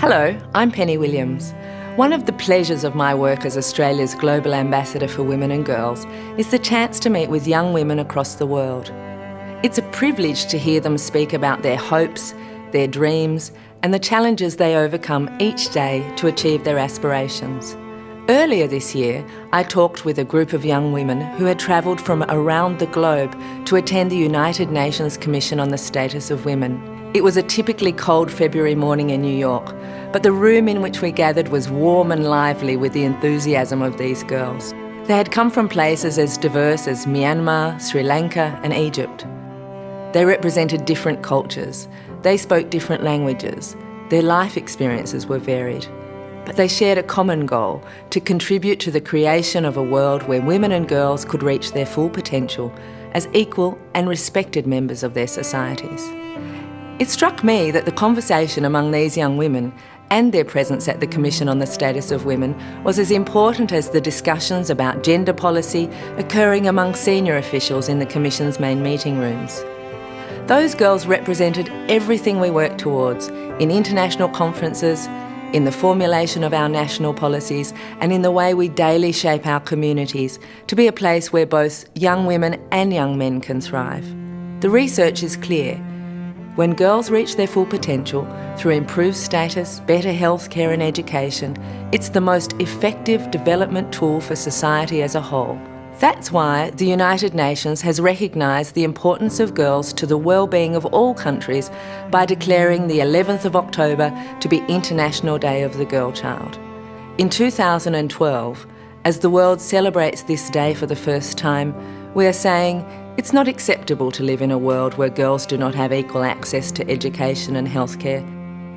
Hello, I'm Penny Williams. One of the pleasures of my work as Australia's Global Ambassador for Women and Girls is the chance to meet with young women across the world. It's a privilege to hear them speak about their hopes, their dreams, and the challenges they overcome each day to achieve their aspirations. Earlier this year, I talked with a group of young women who had travelled from around the globe to attend the United Nations Commission on the Status of Women. It was a typically cold February morning in New York, but the room in which we gathered was warm and lively with the enthusiasm of these girls. They had come from places as diverse as Myanmar, Sri Lanka and Egypt. They represented different cultures. They spoke different languages. Their life experiences were varied. But they shared a common goal, to contribute to the creation of a world where women and girls could reach their full potential as equal and respected members of their societies. It struck me that the conversation among these young women and their presence at the Commission on the Status of Women was as important as the discussions about gender policy occurring among senior officials in the Commission's main meeting rooms. Those girls represented everything we work towards in international conferences, in the formulation of our national policies and in the way we daily shape our communities to be a place where both young women and young men can thrive. The research is clear. When girls reach their full potential through improved status, better health care and education, it's the most effective development tool for society as a whole. That's why the United Nations has recognised the importance of girls to the well-being of all countries by declaring the 11th of October to be International Day of the Girl Child. In 2012, as the world celebrates this day for the first time, we are saying it's not acceptable to live in a world where girls do not have equal access to education and healthcare.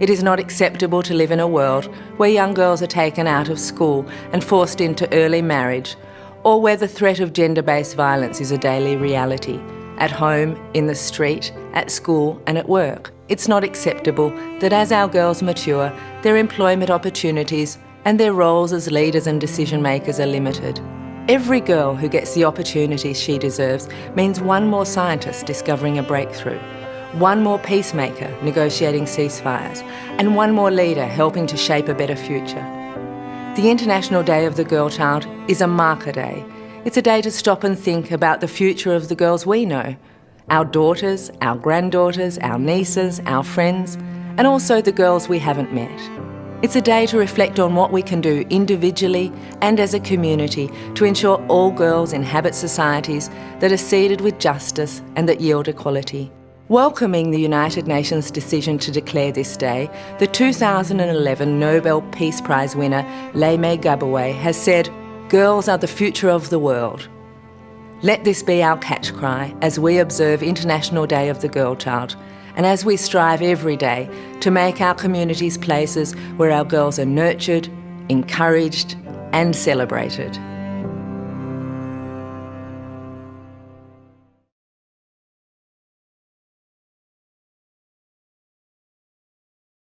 It is not acceptable to live in a world where young girls are taken out of school and forced into early marriage, or where the threat of gender-based violence is a daily reality, at home, in the street, at school and at work. It's not acceptable that as our girls mature, their employment opportunities and their roles as leaders and decision makers are limited. Every girl who gets the opportunities she deserves means one more scientist discovering a breakthrough, one more peacemaker negotiating ceasefires, and one more leader helping to shape a better future. The International Day of the Girl Child is a marker day. It's a day to stop and think about the future of the girls we know, our daughters, our granddaughters, our nieces, our friends, and also the girls we haven't met. It's a day to reflect on what we can do individually and as a community to ensure all girls inhabit societies that are seeded with justice and that yield equality. Welcoming the United Nations decision to declare this day, the 2011 Nobel Peace Prize winner Leymah Gbowee has said, Girls are the future of the world. Let this be our catch cry as we observe International Day of the Girl Child and as we strive every day to make our communities places where our girls are nurtured, encouraged and celebrated.